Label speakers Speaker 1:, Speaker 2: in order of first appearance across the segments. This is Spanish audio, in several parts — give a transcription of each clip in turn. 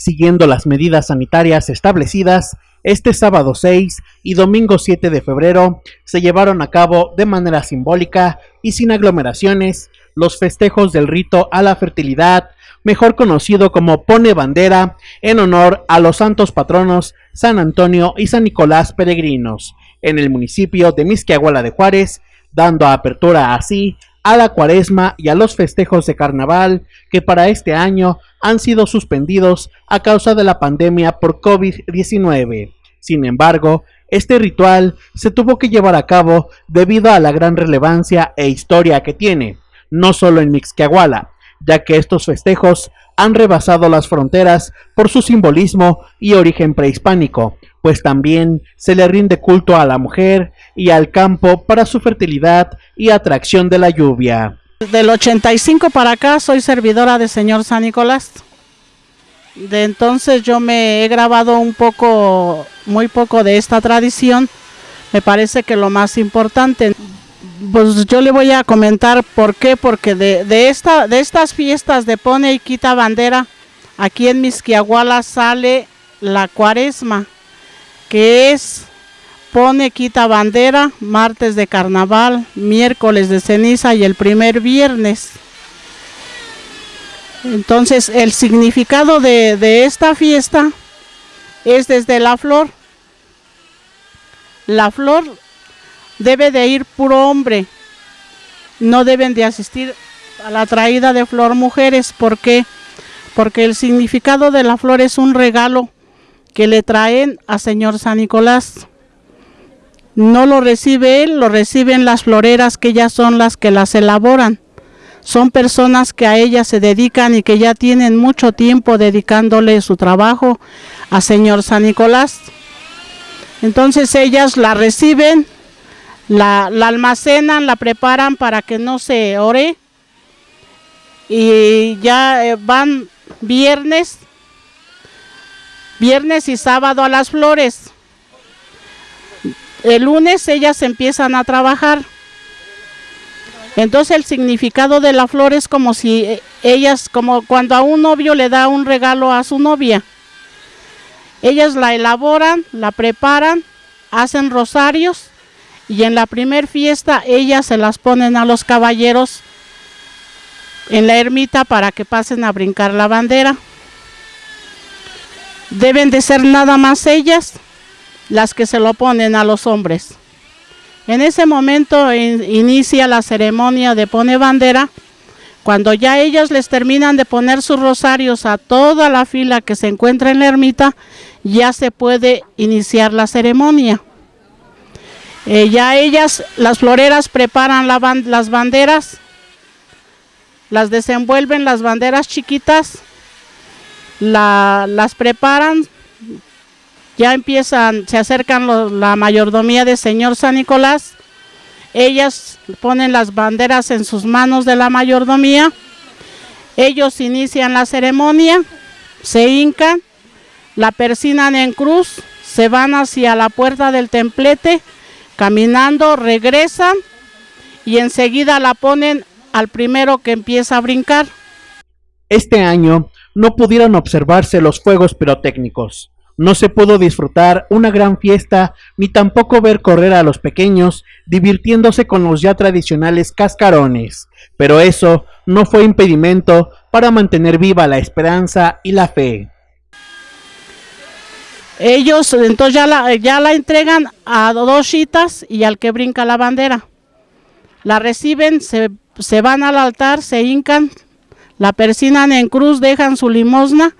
Speaker 1: siguiendo las medidas sanitarias establecidas, este sábado 6 y domingo 7 de febrero se llevaron a cabo de manera simbólica y sin aglomeraciones los festejos del rito a la fertilidad, mejor conocido como Pone Bandera, en honor a los santos patronos San Antonio y San Nicolás Peregrinos, en el municipio de Misquiahuala de Juárez, dando apertura así a la cuaresma y a los festejos de carnaval que para este año han sido suspendidos a causa de la pandemia por COVID-19. Sin embargo, este ritual se tuvo que llevar a cabo debido a la gran relevancia e historia que tiene, no solo en Mixquiahuala, ya que estos festejos han rebasado las fronteras por su simbolismo y origen prehispánico, pues también se le rinde culto a la mujer y al campo para su fertilidad y atracción de la lluvia.
Speaker 2: Del 85 para acá soy servidora de Señor San Nicolás. De entonces yo me he grabado un poco, muy poco de esta tradición. Me parece que lo más importante, pues yo le voy a comentar por qué, porque de, esta, de estas fiestas de pone y quita bandera, aquí en Misquiahuala sale la cuaresma, que es pone, quita bandera, martes de carnaval, miércoles de ceniza y el primer viernes. Entonces el significado de, esta fiesta es desde la flor. La flor debe de ir puro hombre, no deben de asistir a la traída de flor mujeres, ¿por qué? Porque el significado de la flor es un regalo que le traen a Señor San Nicolás. No lo recibe él, lo reciben las floreras que ya son las que las elaboran. Son personas que a ellas se dedican y que ya tienen mucho tiempo dedicándole su trabajo a Señor San Nicolás. Entonces ellas la reciben la, almacenan, la preparan para que no se ore y ya eh, van viernes, viernes y sábado a las flores. El lunes ellas empiezan a trabajar. Entonces el significado de la flor es como si eh, ellas, como cuando a un novio le da un regalo a su novia. Ellas la elaboran, la preparan, hacen rosarios y en la primer fiesta ellas se las ponen a los caballeros en la ermita para que pasen a brincar la bandera. Deben de ser nada más ellas las que se lo ponen a los hombres. En ese momento inicia la ceremonia de pone bandera. Cuando ya ellas les terminan de poner sus rosarios a toda la fila que se encuentra en la ermita, ya se puede iniciar la ceremonia. Eh, ya ellas, las floreras, preparan las banderas, las desenvuelven, las banderas chiquitas, las preparan, ya empiezan, se acercan la mayordomía de Señor San Nicolás, ellas ponen las banderas en sus manos de la mayordomía, ellos inician la ceremonia, se hincan, la persinan en cruz, se van hacia la puerta del templete, caminando, regresan y enseguida la ponen al primero que empieza a brincar.
Speaker 1: Este año no pudieron observarse los fuegos pirotécnicos. No se pudo disfrutar una gran fiesta ni tampoco ver correr a los pequeños divirtiéndose con los ya tradicionales cascarones, pero eso no fue impedimento para mantener viva la esperanza y la fe.
Speaker 2: Ellos entonces ya la, ya la entregan a dos chitas y al que brinca la bandera. La reciben, se, se van al altar, se hincan, la persinan en cruz, dejan su limosna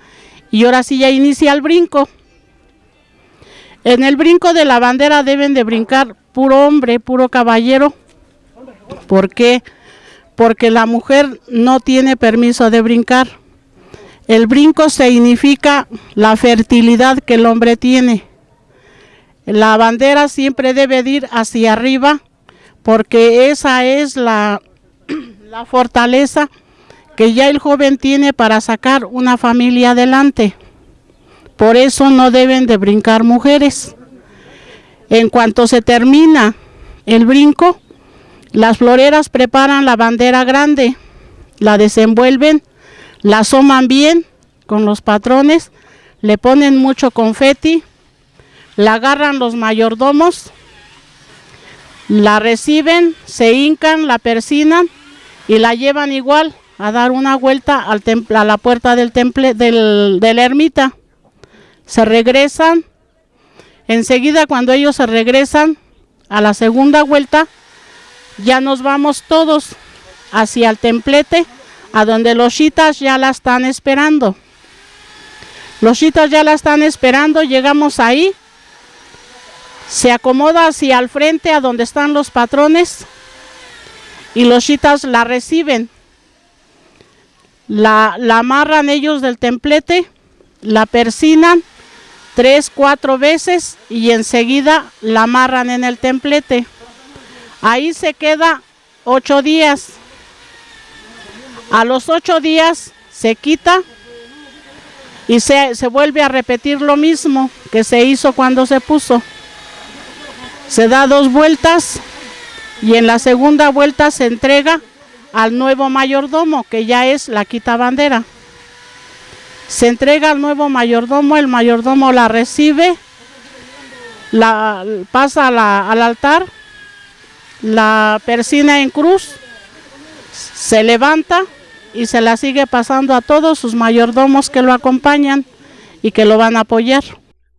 Speaker 2: y ahora sí ya inicia el brinco. En el brinco de la bandera deben de brincar puro hombre, puro caballero. ¿Por qué? Porque la mujer no tiene permiso de brincar. El brinco significa la fertilidad que el hombre tiene. La bandera siempre debe ir hacia arriba porque esa es la, la fortaleza que ya el joven tiene para sacar una familia adelante. Por eso no deben de brincar mujeres. En cuanto se termina el brinco, las floreras preparan la bandera grande, la desenvuelven la asoman bien con los patrones, le ponen mucho confeti, la agarran los mayordomos, la reciben, se hincan, la persinan y la llevan igual a dar una vuelta a la puerta del del, de la ermita. Se regresan, enseguida cuando ellos se regresan a la segunda vuelta, ya nos vamos todos hacia el templete, a donde los chitas ya la están esperando. Los chitas ya la están esperando, llegamos ahí, se acomoda hacia el frente a donde están los patrones y los chitas la reciben. La, la amarran ellos del templete, la persinan tres, cuatro veces y enseguida la amarran en el templete. Ahí se queda ocho días. A los ocho días se quita y se, se, vuelve a repetir lo mismo que se hizo cuando se puso. Se da dos vueltas y en la segunda vuelta se entrega al nuevo mayordomo, que ya es la quita bandera. Se entrega al nuevo mayordomo, el mayordomo la recibe, la pasa al altar la persina en cruz, se levanta y se la sigue pasando a todos sus mayordomos que lo acompañan y que lo van a apoyar.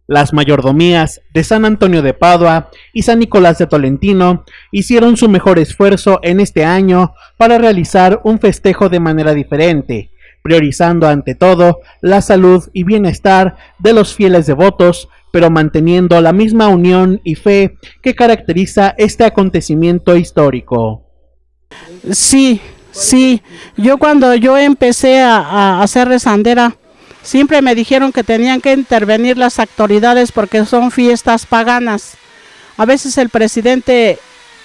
Speaker 1: Las mayordomías de San Antonio de Padua y San Nicolás de Tolentino hicieron su mejor esfuerzo en este año para realizar un festejo de manera diferente, priorizando ante todo la salud y bienestar de los fieles devotos pero manteniendo la misma unión y fe que caracteriza este acontecimiento histórico.
Speaker 2: Sí, sí, yo cuando yo empecé a, hacer rezandera, siempre me dijeron que tenían que intervenir las autoridades porque son fiestas paganas. A veces el presidente,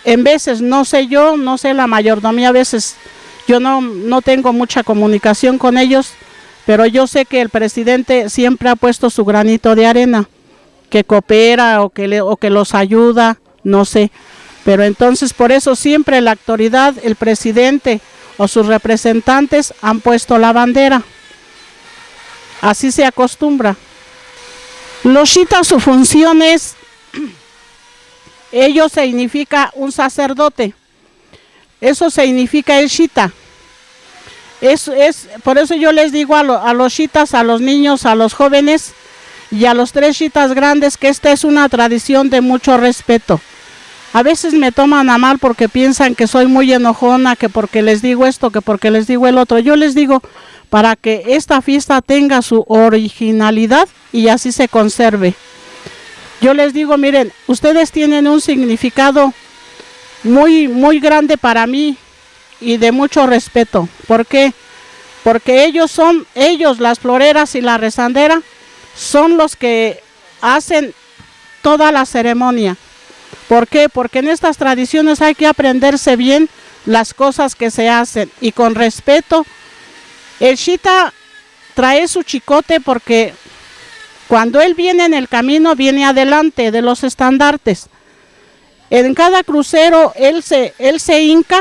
Speaker 2: en veces, no sé yo, no sé la mayordomía, a veces yo no, no tengo mucha comunicación con ellos, pero yo sé que el presidente siempre ha puesto su granito de arena que coopera o que, le, o que los ayuda, no sé. Pero entonces por eso siempre la autoridad, el presidente o sus representantes han puesto la bandera. Así se acostumbra. Los shita su función es, ello significa un sacerdote. Eso significa el shita. Es, es, por eso yo les digo a, a los shitas, a los niños, a los jóvenes, y a los tres chitas grandes que esta es una tradición de mucho respeto. A veces me toman a mal porque piensan que soy muy enojona, que porque les digo esto, que porque les digo el otro. Yo les digo para que esta fiesta tenga su originalidad y así se conserve. Yo les digo, miren, ustedes tienen un significado muy, muy grande para mí y de mucho respeto. ¿Por qué? Porque ellos son, ellos, las floreras y la rezandera, son los que hacen toda la ceremonia. ¿Por qué? Porque en estas tradiciones hay que aprenderse bien las cosas que se hacen y con respeto. El Shita trae su chicote porque cuando él viene en el camino viene adelante de los estandartes. En cada crucero él se, él se hinca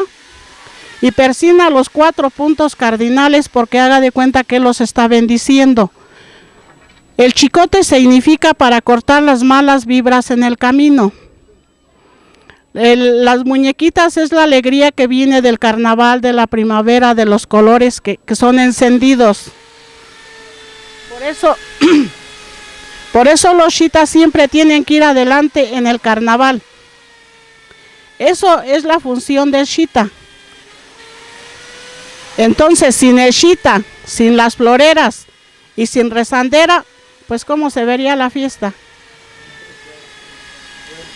Speaker 2: y persina los cuatro puntos cardinales porque haga de cuenta que los está bendiciendo. El chicote significa para cortar las malas vibras en el camino. las muñequitas es la alegría que viene del carnaval, de la primavera, de los colores que, son encendidos. Por eso, por eso los chitas siempre tienen que ir adelante en el carnaval. Eso es la función del chita. Entonces, sin el chita, sin las floreras y sin rezandera, pues cómo se vería la fiesta.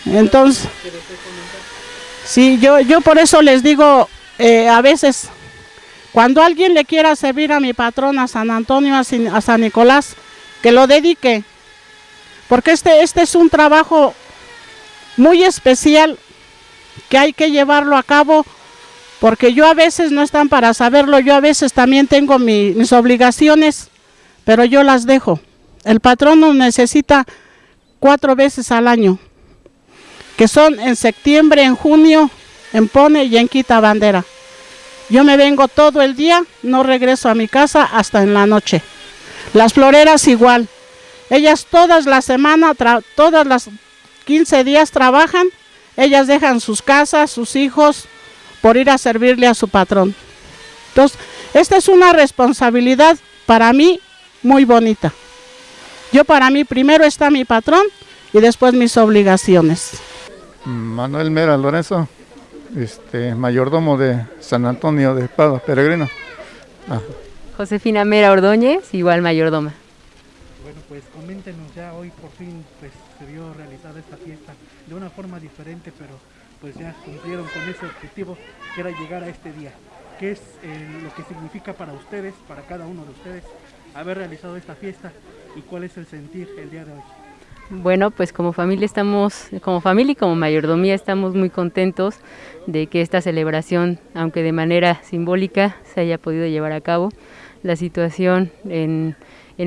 Speaker 2: Entonces, sí, yo, yo por eso les digo, eh, a veces, cuando alguien le quiera servir a mi patrón, a San Antonio, a, San Nicolás, que lo dedique, porque este, este es un trabajo muy especial que hay que llevarlo a cabo, porque yo a veces no están para saberlo, yo a veces también tengo mis obligaciones, pero yo las dejo. El patrono necesita cuatro veces al año, que son en septiembre, en junio, en Pone y en Quita Bandera. Yo me vengo todo el día, no regreso a mi casa hasta en la noche. Las floreras igual. Ellas todas las semanas, todas las 15 días trabajan, ellas dejan sus casas, sus hijos, por ir a servirle a su patrón. Entonces, esta es una responsabilidad para mí muy bonita. Yo para mí primero está mi patrón y después mis obligaciones.
Speaker 3: Manuel Mera Lorenzo, este, mayordomo de San Antonio de Padua, peregrino.
Speaker 4: Ah. Josefina Mera Ordóñez, igual mayordoma.
Speaker 5: Bueno, pues coméntenos ya hoy por fin pues se vio realizada esta fiesta de una forma diferente, pero pues ya cumplieron con ese objetivo que era llegar a este día. ¿Qué es eh, lo que significa para ustedes, para cada uno de ustedes, haber realizado esta fiesta y cuál es el sentir el día de hoy?
Speaker 4: Bueno, pues como familia estamos, como familia y como mayordomía estamos muy contentos de que esta celebración, aunque de manera simbólica, se haya podido llevar a cabo. La situación en,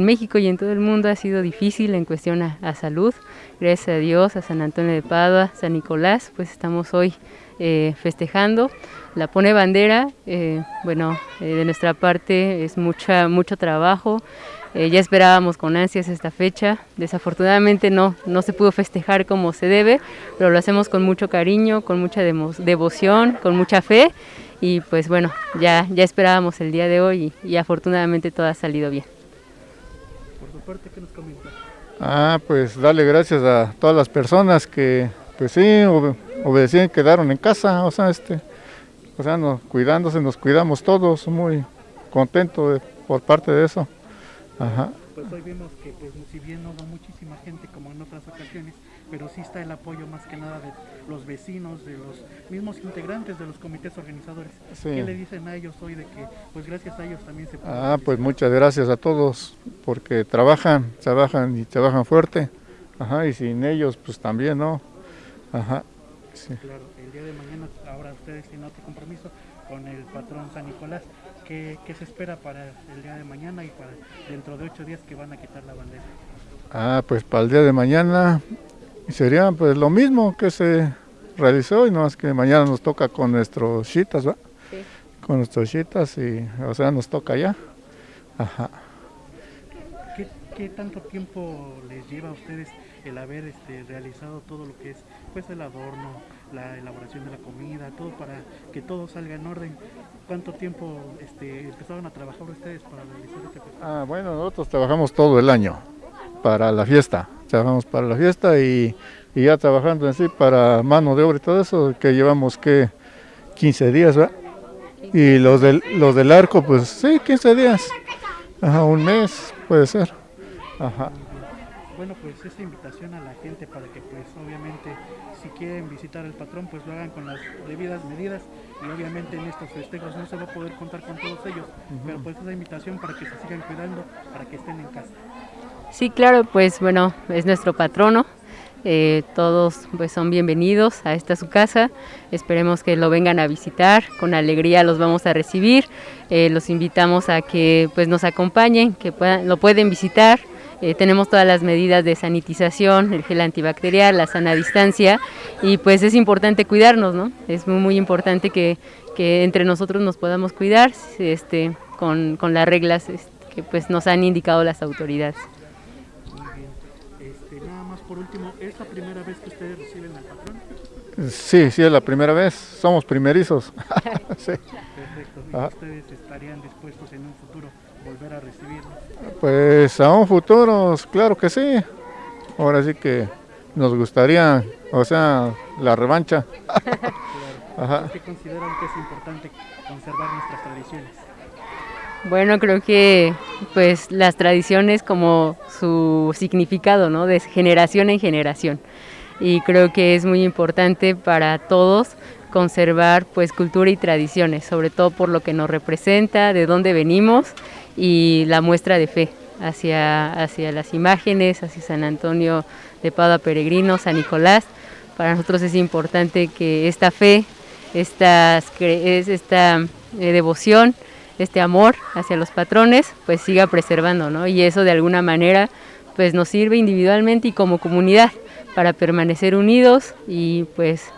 Speaker 4: México y en todo el mundo ha sido difícil en cuestión a, salud. Gracias a Dios, a San Antonio de Padua, San Nicolás, pues estamos hoy eh, festejando. La pone bandera, eh, bueno, eh, de nuestra parte es mucha, mucho trabajo. ya esperábamos con ansias esta fecha. Desafortunadamente no, no se pudo festejar como se debe, pero lo hacemos con mucho cariño, con mucha devoción, con mucha fe. Y pues bueno, ya, ya esperábamos el día de hoy y, afortunadamente todo ha salido bien.
Speaker 5: Parte, ¿qué nos comenta?
Speaker 3: Ah, pues darle gracias a todas las personas que, pues sí, obedecían, quedaron en casa, o sea, este, o sea, nos, cuidándose, nos cuidamos todos, muy contentos por parte de eso.
Speaker 5: Ajá. Pues hoy vimos que, pues, si bien no va muchísima gente como en otras ocasiones, pero sí está el apoyo más que nada de los vecinos, de los mismos integrantes de los comités organizadores. ¿Qué le dicen a ellos hoy de que, pues gracias a ellos también se puede?
Speaker 3: Ah, pues muchas gracias a todos, porque trabajan, trabajan y trabajan fuerte. Ajá, y sin ellos, pues también, ¿no? Ajá.
Speaker 5: Sí. Claro, el día de mañana, ahora ustedes tienen otro compromiso con el patrón San Nicolás. ¿Qué, ¿Qué, se espera para el día de mañana y para dentro de ocho días que van a quitar la bandera?
Speaker 3: Ah, pues para el día de mañana sería pues lo mismo que se realizó y no es que mañana nos toca con nuestros chitas, ¿va? Sí. Con nuestros chitas y o sea nos toca ya. Ajá.
Speaker 5: ¿Qué, tanto tiempo les lleva a ustedes el haber este, realizado todo lo que es pues el adorno, la elaboración de la comida, todo para que todo salga en orden? ¿Cuánto tiempo este, empezaron a trabajar ustedes para realizar este
Speaker 3: Ah, bueno, nosotros trabajamos todo el año para la fiesta. Trabajamos para la fiesta y, ya trabajando en sí para mano de obra y todo eso, que llevamos que 15 días, ¿verdad? Y los del, los del arco, pues sí, 15 días. Ajá, un mes puede ser. Ajá.
Speaker 5: Bueno, pues esta invitación a la gente para que pues obviamente si quieren visitar el patrón pues lo hagan con las debidas medidas y obviamente en estos festejos no se va a poder contar con todos ellos, pero pues esa invitación para que se sigan cuidando, para que estén en casa.
Speaker 4: Sí, claro, pues bueno, es nuestro patrono. Eh, todos pues son bienvenidos a esta su casa. Esperemos que lo vengan a visitar. Con alegría los vamos a recibir. Eh, los invitamos a que pues nos acompañen, que puedan, lo pueden visitar. Eh, tenemos todas las medidas de sanitización, el gel antibacterial, la sana distancia y pues es importante cuidarnos, ¿no? Es muy, muy importante que, entre nosotros nos podamos cuidar este, con, con las reglas este, que pues nos han indicado las autoridades
Speaker 5: por último, ¿es la primera vez que ustedes reciben al patrón?
Speaker 3: Sí, sí, es la primera vez. Somos primerizos.
Speaker 5: sí. Perfecto. ¿Y ah. ustedes estarían dispuestos en un futuro volver a recibirlo?
Speaker 3: Pues a un futuro, claro que sí. Ahora sí que nos gustaría, o sea, la revancha.
Speaker 5: claro. ¿Qué consideran que es importante conservar nuestras tradiciones?
Speaker 4: Bueno, creo que pues las tradiciones como su significado, ¿no? De generación en generación. Y creo que es muy importante para todos conservar pues cultura y tradiciones, sobre todo por lo que nos representa, de dónde venimos y la muestra de fe hacia, hacia las imágenes, hacia San Antonio de Padua Peregrino, San Nicolás. Para nosotros es importante que esta fe, esta, esta eh, devoción, este amor hacia los patrones, pues siga preservando, ¿no? Y eso de alguna manera pues nos sirve individualmente y como comunidad para permanecer unidos y pues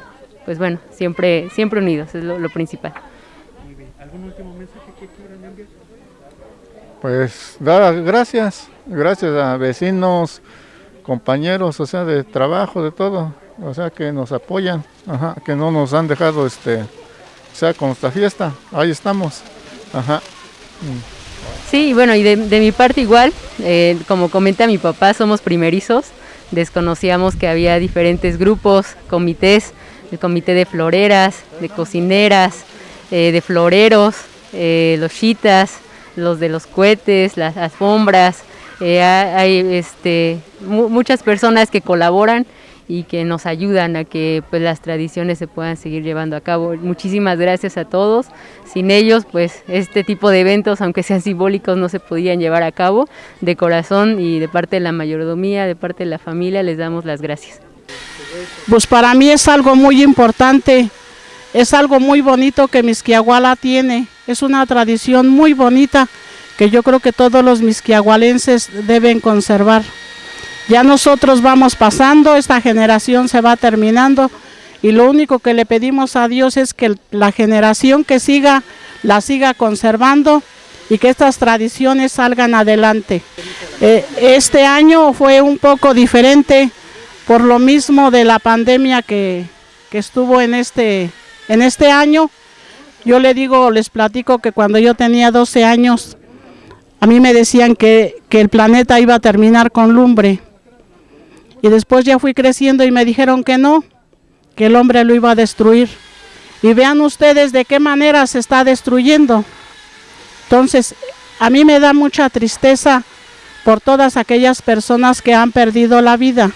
Speaker 4: pues bueno, siempre siempre unidos es lo, principal.
Speaker 5: Muy bien. ¿Algún último mensaje que quieran enviar?
Speaker 3: Pues dar gracias, gracias a vecinos, compañeros, o sea, de trabajo, de todo, o sea, que nos apoyan, ajá, que no nos han dejado, este, o sea, con esta fiesta, ahí estamos, ajá.
Speaker 4: Sí, bueno, y de, mi parte igual, eh, como comenta mi papá, somos primerizos, desconocíamos que había diferentes grupos, comités, el comité de floreras, de cocineras, eh, de floreros, eh, los chitas, los de los cohetes, las alfombras, eh, hay este, muchas personas que colaboran y que nos ayudan a que pues, las tradiciones se puedan seguir llevando a cabo. Muchísimas gracias a todos. Sin ellos, pues este tipo de eventos, aunque sean simbólicos, no se podían llevar a cabo. De corazón y de parte de la mayordomía, de parte de la familia, les damos las gracias.
Speaker 2: Pues para mí es algo muy importante, es algo muy bonito que Misquiahuala tiene, es una tradición muy bonita que yo creo que todos los misquiahualenses deben conservar. Ya nosotros vamos pasando, esta generación se va terminando y lo único que le pedimos a Dios es que la generación que siga la siga conservando y que estas tradiciones salgan adelante. Eh, este año fue un poco diferente por lo mismo de la pandemia que, que estuvo en este, en este año. Yo le digo, les platico que cuando yo tenía 12 años, a mí me decían que, que el planeta iba a terminar con lumbre. Y después ya fui creciendo y me dijeron que no, que el hombre lo iba a destruir. Y vean ustedes de qué manera se está destruyendo. Entonces, a mí me da mucha tristeza por todas aquellas personas que han perdido la vida.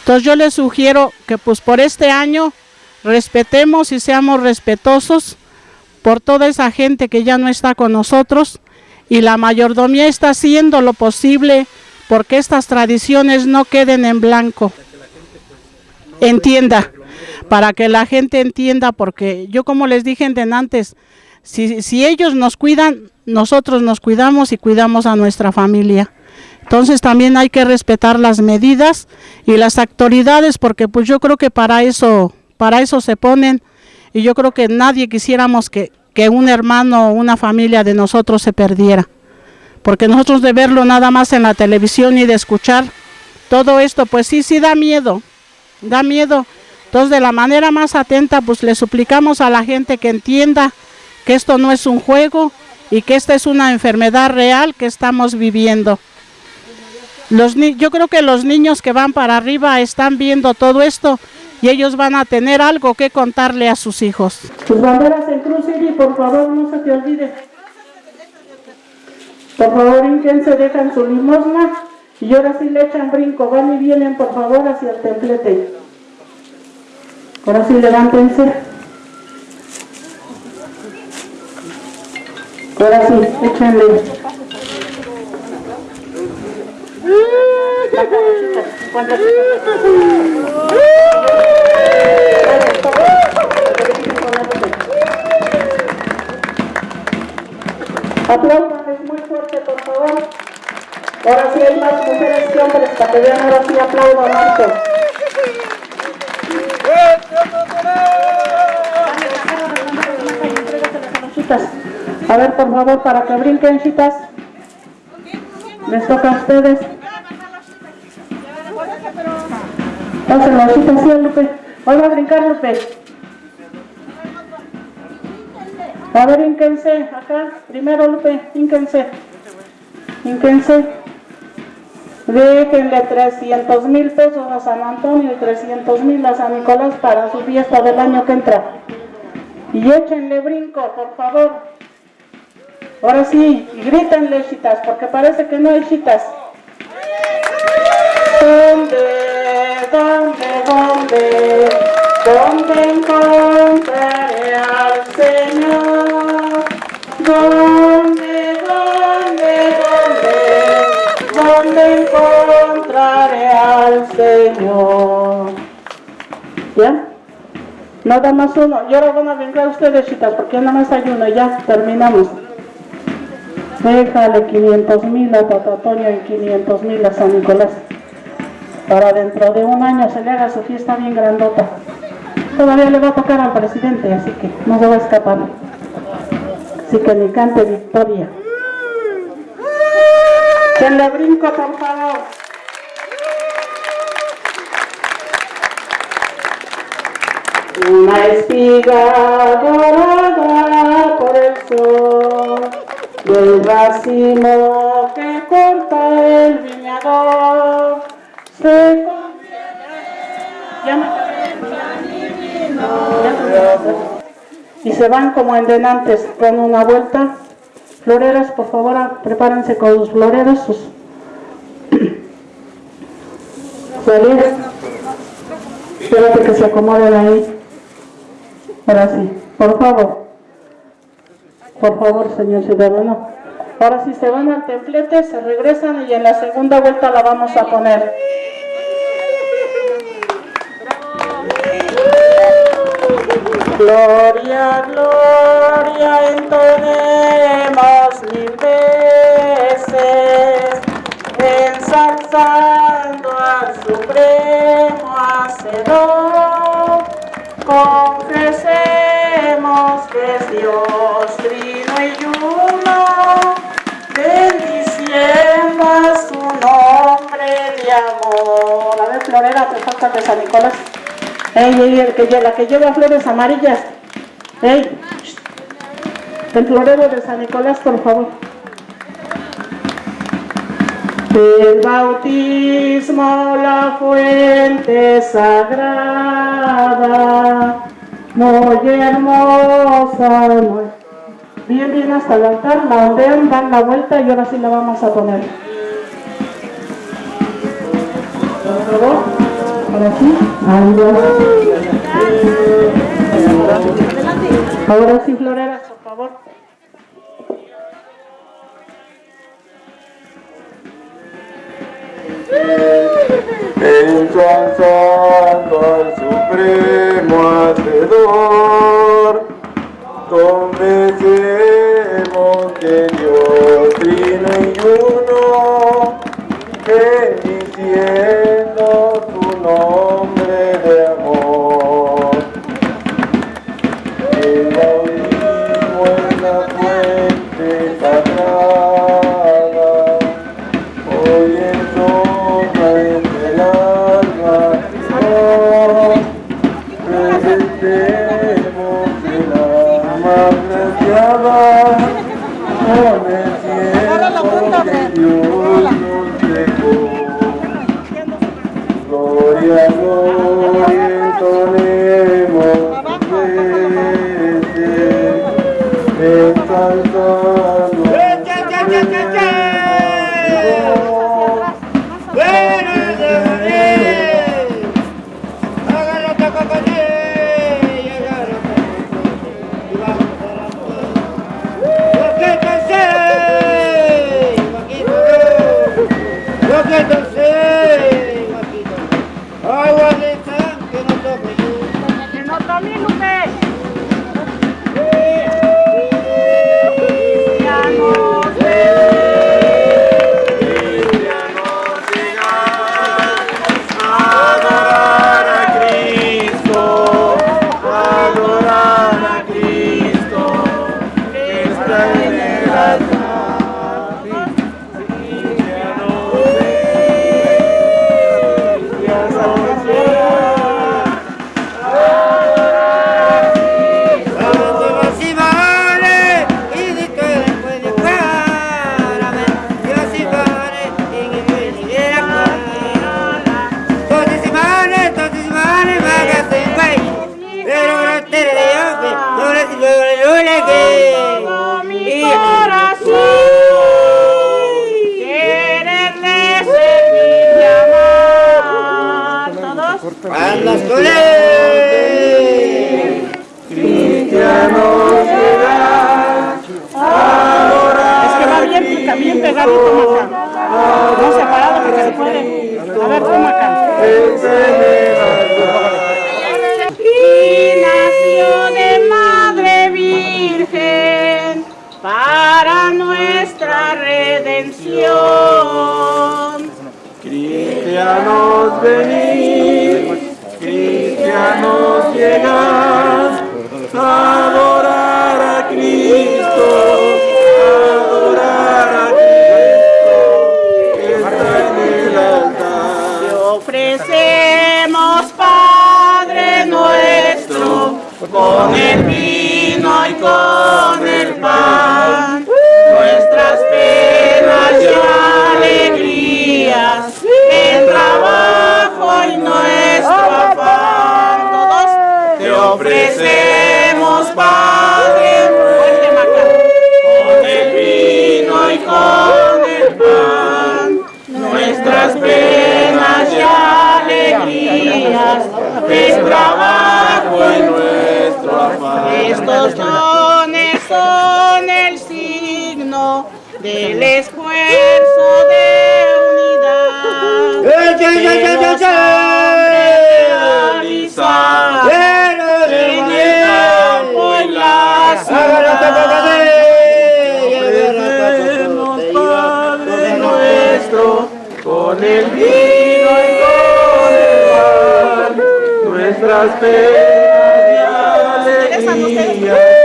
Speaker 2: Entonces yo les sugiero que pues por este año respetemos y seamos respetuosos por toda esa gente que ya no está con nosotros y la mayordomía está haciendo lo posible porque estas tradiciones no queden en blanco. Entienda, para que la gente entienda, porque yo como les dije antes, si, si ellos nos cuidan, nosotros nos cuidamos y cuidamos a nuestra familia. Entonces también hay que respetar las medidas y las autoridades porque pues yo creo que para eso, para eso se ponen y yo creo que nadie quisiéramos que, que un hermano o una familia de nosotros se perdiera. Porque nosotros de verlo nada más en la televisión y de escuchar todo esto, pues sí, sí da miedo, da miedo. Entonces de la manera más atenta pues le suplicamos a la gente que entienda que esto no es un juego y que esta es una enfermedad real que estamos viviendo. Yo creo que los niños que van para arriba están viendo todo esto y ellos van a tener algo que contarle a sus hijos. Sus banderas en cruz y por favor no se te olvide. Por favor, se dejan su limosna y ahora sí le echan brinco. Van y vienen por favor hacia el templete. Ahora sí levántense. Ahora sí, échenle. Por Ahora sí hay más mujeres que hombres para que vean, ahora sí aplaudan alto. A ver, por favor, para que brinquen, chicas. Les toca a ustedes. Pásenlo, chicas, sí, Lupe. Hoy va a brincar, Lupe. A ver, ínquense, acá. Primero, Lupe, ínquense. Ínquense. Déjenle 300 mil pesos a San Antonio y 300 mil a San Nicolás para su fiesta del año que entra. Y échenle brinco, por favor. Ahora sí, y grítenle, chitas, porque parece que no hay chitas. ¿Dónde, dónde, dónde, dónde encontraré al Señor? ¿Dónde, Señor? ¿Ya? Nada más uno. Y ahora van a venir ustedes, chicas, porque nada más hay uno. Ya, terminamos. Déjale 500 mil a Tatatoño y 500 mil a San Nicolás. Para dentro de un año se le haga su fiesta bien grandota. Todavía le va a tocar al presidente, así que no se va a escapar. Así que ni cante victoria. Se le brinco, por favor. Una espiga dorada por el sol. Del racimo que corta el viñador. Se y se van como en denantes con una vuelta. Floreros por favor prepárense con los floreros sus espérate que se acomoden ahí ahora sí por favor por favor, señor ciudadano. Ahora si se van al templete, se regresan y en la segunda vuelta la vamos a poner. Gloria, gloria, entonemos mil veces, ensalzando al Supremo Hacedor, confesemos que es Dios y uno, bendiciendo su nombre de amor. A ver, Florera, te falta de San Nicolás. Ey, ey, el que, la que lleva flores amarillas. Ey, el florero de San Nicolás, por favor. El bautismo, la fuente sagrada, muy hermosa, bien bien hasta el altar, la ondean, dan la vuelta y ahora sí la vamos a poner. Ahora sí, Ahora sí, floreras, por favor.
Speaker 6: Ensalzando al Supremo Hacedor, Confesemos
Speaker 7: ofrecemos, Padre con el vino y con el pan, nuestras penas y alegrías, es trabajo y nuestro afán.
Speaker 8: Estos dones son el signo del esfuerzo de unidad.
Speaker 7: Con el vino y con el pan, nuestras penas y alegrías,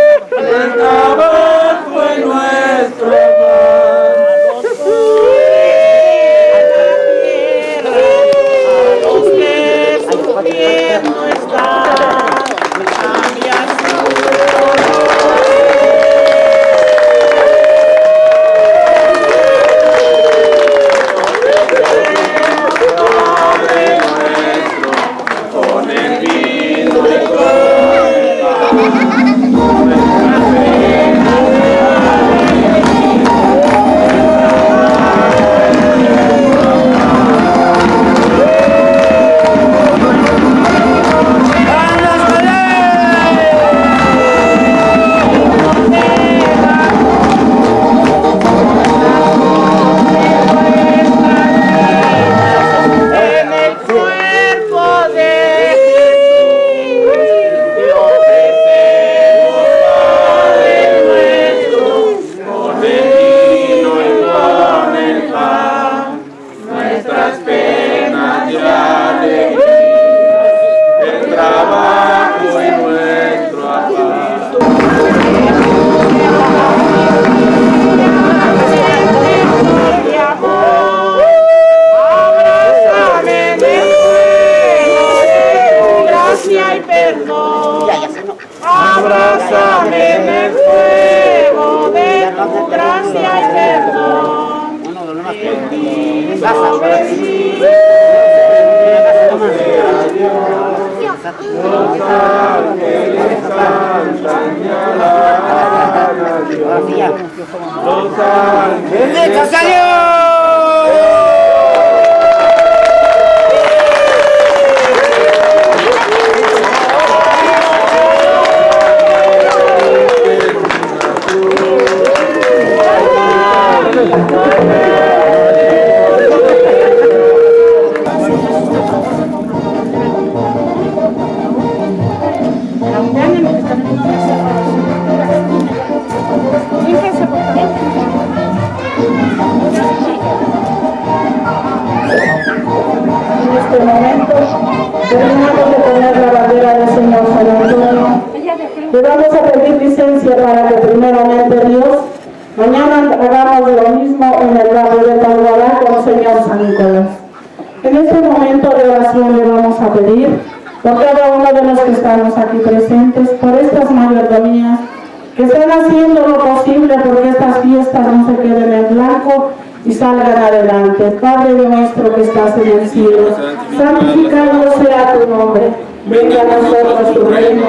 Speaker 8: tu
Speaker 2: reino.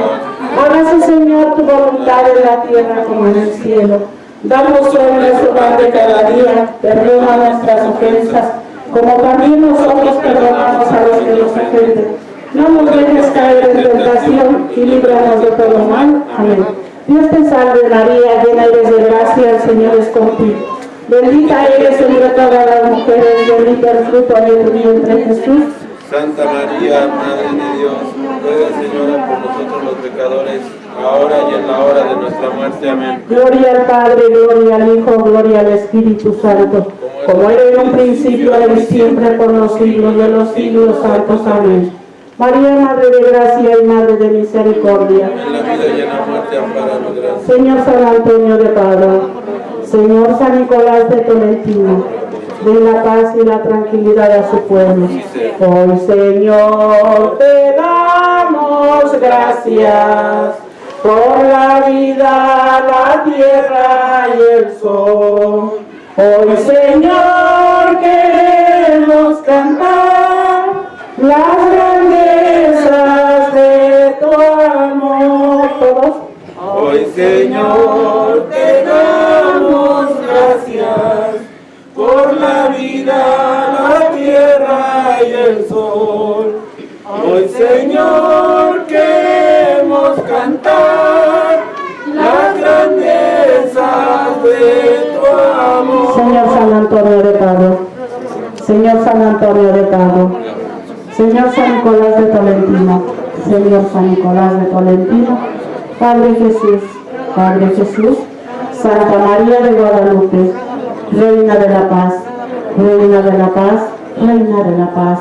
Speaker 2: Hágase, Señor, tu voluntad en la tierra como en el cielo. Danos hoy nuestro pan de cada día. Perdona nuestras ofensas, como también nosotros perdonamos a los que nos ofenden. No nos dejes caer en tentación y líbranos de todo mal. Amén. Dios te salve María, llena eres de gracia, el Señor es contigo. Bendita eres entre todas las mujeres, bendito el fruto de tu vientre Jesús.
Speaker 9: Santa María, Madre de Dios, ruega Señora por nosotros los pecadores, ahora y en la hora de nuestra muerte. Amén.
Speaker 2: Gloria al Padre, gloria al Hijo, gloria al Espíritu Santo, como era en un principio, ahora y siempre, por los siglos de los siglos santos. Amén. María, Madre de Gracia y Madre de Misericordia.
Speaker 9: En la vida y en la muerte, amparanos, gracias.
Speaker 2: Señor San Antonio de Padua, Señor San Nicolás de Tolentino, de la paz y la tranquilidad a su pueblo. Hoy, Señor, te damos gracias por la vida, la tierra y el sol. Hoy, Señor, queremos cantar las grandezas de tu amor.
Speaker 7: Hoy, Señor, Hoy Señor queremos cantar las grandezas de tu amor.
Speaker 2: Señor San Antonio de Padua, Señor San Antonio de Padua, Señor San Nicolás de Tolentino, Señor San Nicolás de Tolentino, Padre Jesús, Padre Jesús, Santa María de Guadalupe, Reina de la Paz, Reina de la Paz, Reina de la Paz.